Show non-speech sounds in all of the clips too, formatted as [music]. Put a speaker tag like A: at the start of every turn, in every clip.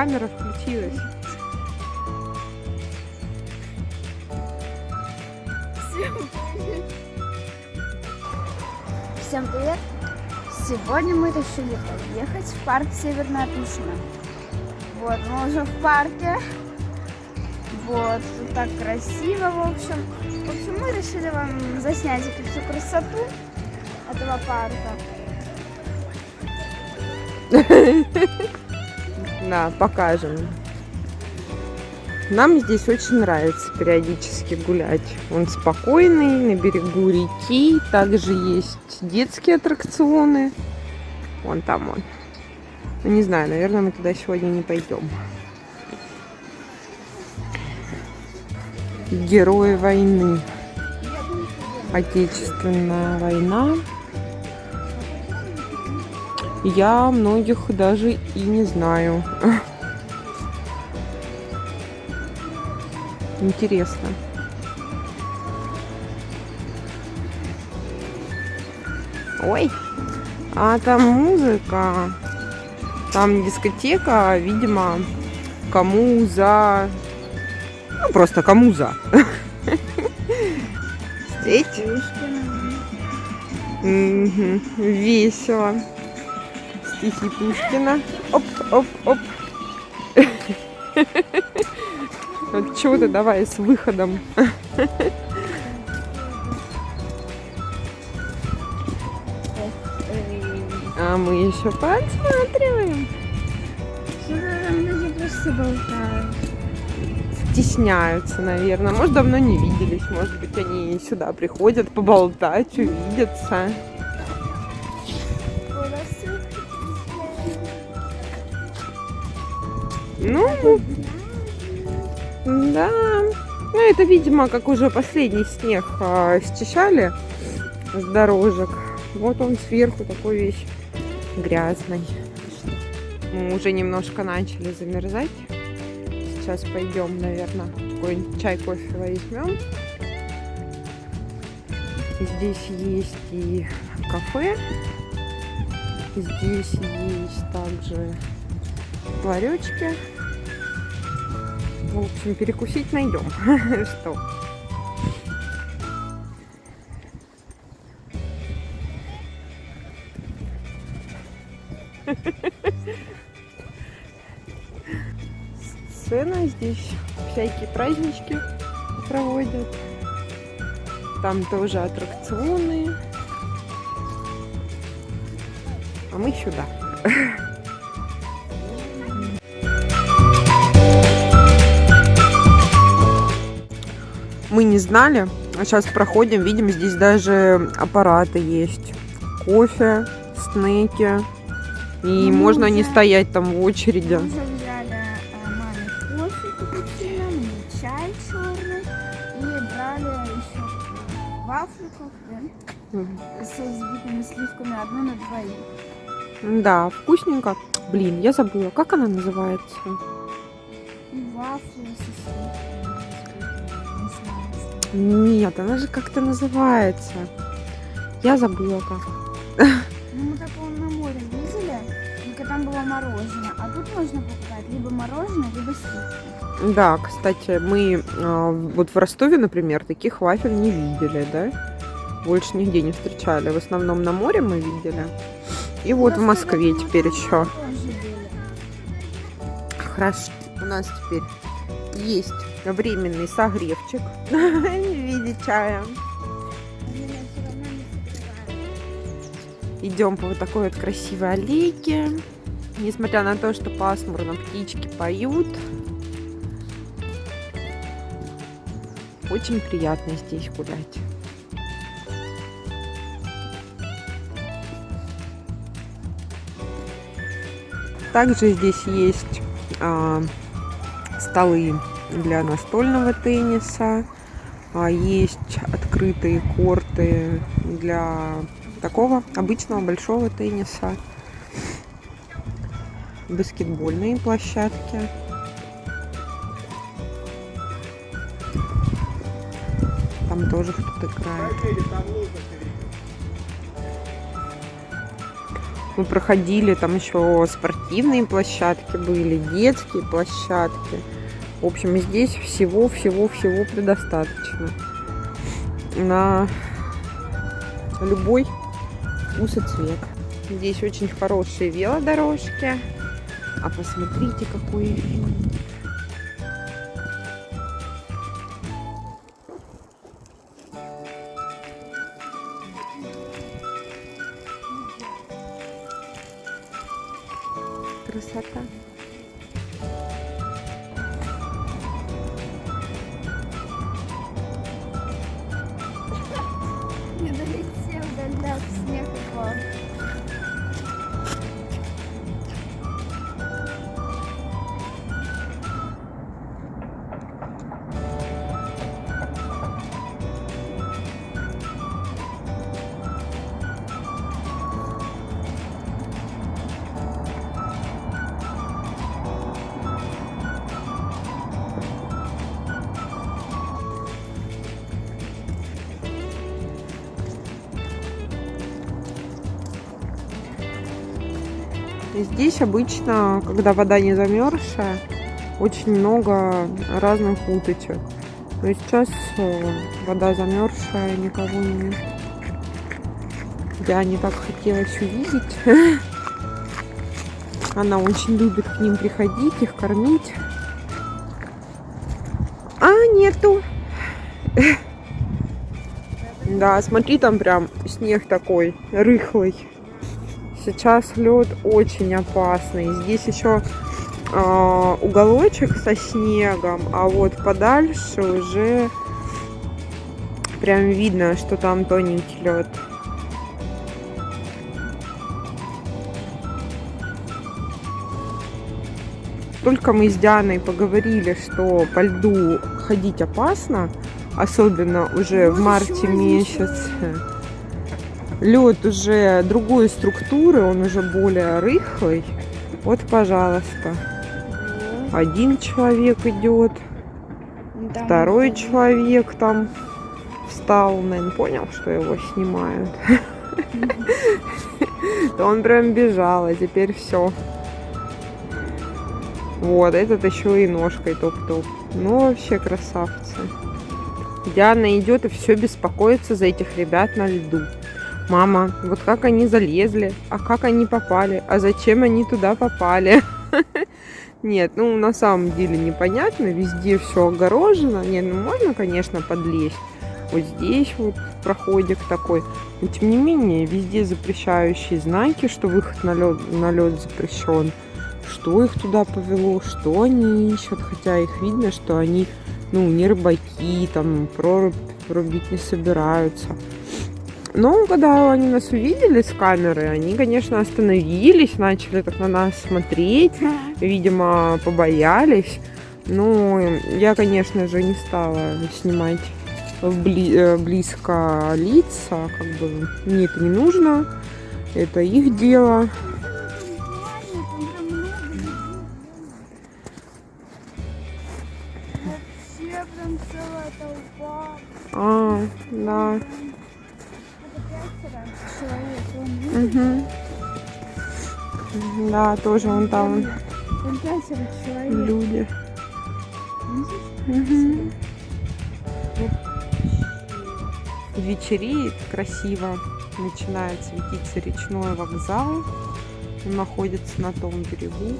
A: камера включилась.
B: Всем привет! Сегодня мы решили поехать в парк Северная Тушина. Вот, мы уже в парке. Вот, тут так красиво, в общем. В общем, мы решили вам заснять эту всю красоту этого парка. [laughs]
A: Да, покажем. Нам здесь очень нравится периодически гулять. Он спокойный, на берегу реки. Также есть детские аттракционы. Вон там он. Ну, не знаю, наверное, мы туда сегодня не пойдем. Герои войны. Отечественная война. Я многих даже и не знаю. [laughs] Интересно. Ой, а там музыка. Там дискотека, видимо, кому за... Ну, просто кому за. [laughs] Встреть. Весело. Стихи Пушкина. Оп, оп, оп. Вот чего ты давай с выходом. А мы еще подсматриваем.
B: Там люди просто болтают.
A: Стесняются, наверное. Может, давно не виделись. Может быть, они сюда приходят поболтать, увидеться. Ну, да. Ну, это, видимо, как уже последний снег а, счищали с дорожек. Вот он сверху такой весь грязный. Мы уже немножко начали замерзать. Сейчас пойдем, наверное, какой-нибудь чай, кофе возьмем. Здесь есть и кафе. Здесь есть также ларечки. В общем, перекусить найдем. [laughs] Что? Сцена здесь всякие празднички проводят. Там тоже аттракционы. А мы сюда. [laughs] Мы не знали, сейчас проходим, видим, здесь даже аппараты есть. Кофе, снеки. И
B: Ну,
A: можно не
B: да.
A: стоять там в очереди.
B: Мы взяли э, маме кофе капучино, чай черный и брали еще вафликов да, с взбитыми сливками одну на двоих.
A: Да, вкусненько. Блин, я забыла, как она называется?
B: Вафли со сливками.
A: Нет, она же как-то называется. Я забыла как.
B: Ну, мы такого на море видели, только там было мороженое. А тут можно покупать либо мороженое, либо сливки.
A: Да, кстати, мы а, вот в Ростове, например, таких вафель не видели, да? Больше нигде не встречали. В основном на море мы видели. И вот в Москве теперь еще. Хорошо. У нас теперь есть временный согревчик [laughs] в виде чая. Идем по вот такой вот красивой аллейке. Несмотря на то, что пасмурно, птички поют. Очень приятно здесь гулять. Также здесь есть а, столы для настольного тенниса. А, есть открытые корты для такого обычного большого тенниса. Баскетбольные площадки. Там тоже кто-то играет. Мы проходили, там еще спортивные площадки были, детские площадки. В общем, здесь всего-всего-всего предостаточно. На любой вкус и цвет. Здесь очень хорошие велодорожки. А посмотрите, какой вид. Здесь обычно, когда вода не замерзшая, очень много разных уточек. Но сейчас э, вода замерзшая, никого нет. Я не так хотелось увидеть. [laughs] Она очень любит к ним приходить, их кормить. А, нету. [laughs] Да, смотри, там прям снег такой рыхлый. Сейчас лед очень опасный. Здесь еще э, уголочек со снегом, а вот подальше уже прям видно, что там тоненький лед. Только мы с Дианой поговорили, что по льду ходить опасно, особенно уже в марте месяце. Лед уже другой структуры, он уже более рыхлый. Вот, пожалуйста. Один человек идет,
B: Там
A: второй человек там встал, наверное, понял, что его снимают. То он прям бежал, а теперь все. Вот, этот еще и ножкой топ-топ. Ну, вообще красавцы. Диана идет и все беспокоится за этих ребят на льду. Мама, вот как они залезли, а как они попали, а зачем они туда попали? [laughs] Нет, ну на самом деле непонятно, везде все огорожено. Нет, ну можно, конечно, подлезть. Вот здесь вот проходик такой. Но тем не менее, везде запрещающие знаки, что выход на лед, на лед запрещен. Что их туда повело, что они ищут. Хотя их видно, что они, ну, не рыбаки, там, прорубь рубить не собираются. Но когда они нас увидели с камеры, они, конечно, остановились, начали так на нас смотреть, видимо, побоялись. Ну, я, конечно же, не стала снимать вбли- э, близко лица, как бы мне это не нужно, это их дело. А, да. Угу. Да, тоже вон там люди. Мгм. Вечереет красиво, начинает светиться речной вокзал. Он находится на том берегу.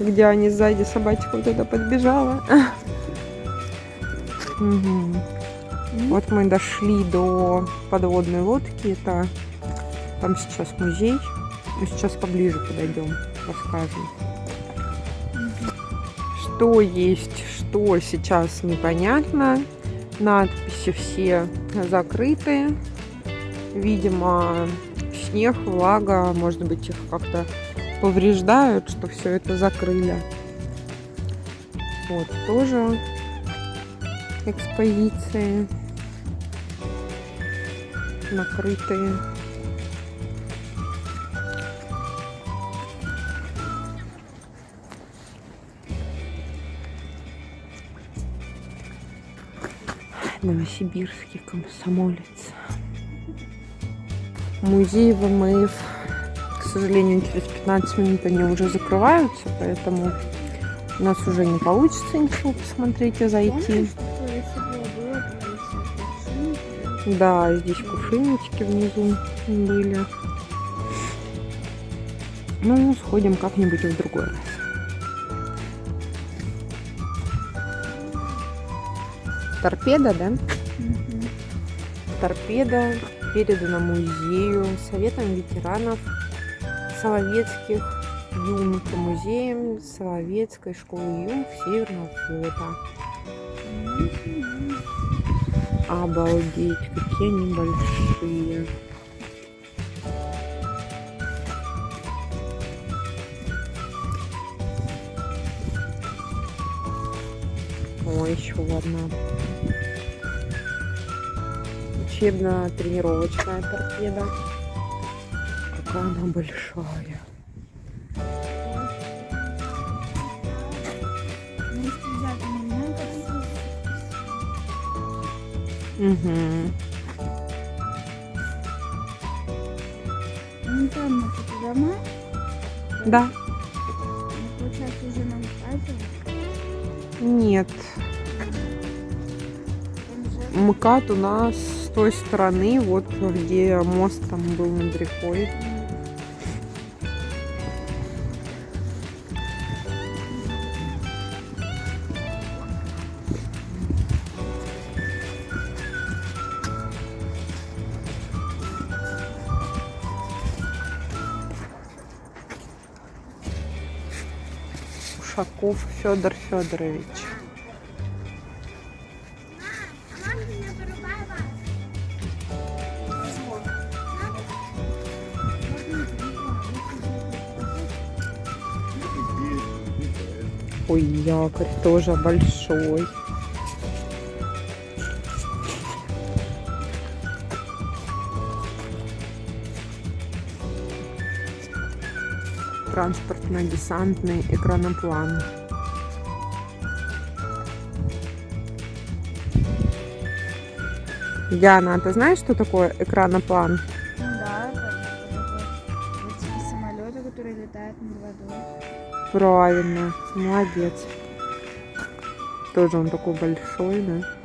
A: Где они сзади, собачка вот туда подбежала. Вот мы дошли до подводной лодки. Это там сейчас музей. Мы сейчас поближе подойдем, расскажем. Что есть, что сейчас непонятно. Надписи все закрыты. Видимо, снег, влага, может быть, их как-то повреждают, что все это закрыли. Вот тоже экспозиции накрытые. Новосибирский комсомолец. Музей ВМФ. К сожалению, через 15 минут они уже закрываются, поэтому у нас уже не получится ничего посмотреть и зайти. Да, здесь кувшиночки внизу были. Ну, сходим как-нибудь в другой раз. Торпеда, да? Торпеда передана музею, Советом ветеранов Соловецких юнг, музеем Соловецкой школы юнг Северного флота. Обалдеть, какие они большие. О, еще одна. Учебно-тренировочная торпеда. Какая она большая. Угу.
B: Ну там вот дома.
A: Да.
B: Ну, Получается уже нам хватит.
A: Нет. МКАД у нас с той стороны, вот где мост там был над рекой. Ушаков Федор Федорович. Ой, якорь тоже большой. Транспортно-десантный экраноплан. Яна, а ты знаешь, что такое экраноплан?
B: Да, это эти самолеты, которые летают над водой.
A: Правильно, молодец. Тоже он такой большой, да?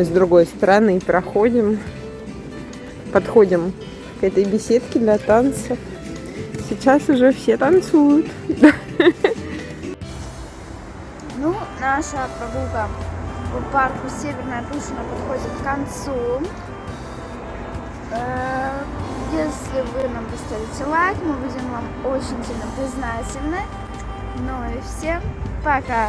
A: Мы с другой стороны проходим, подходим к этой беседке для танцев. Сейчас уже все танцуют.
B: Ну, наша прогулка по парку Северная Тушина подходит к концу. Э, Если вы нам поставите лайк, мы будем вам очень сильно признательны. Ну и всем пока!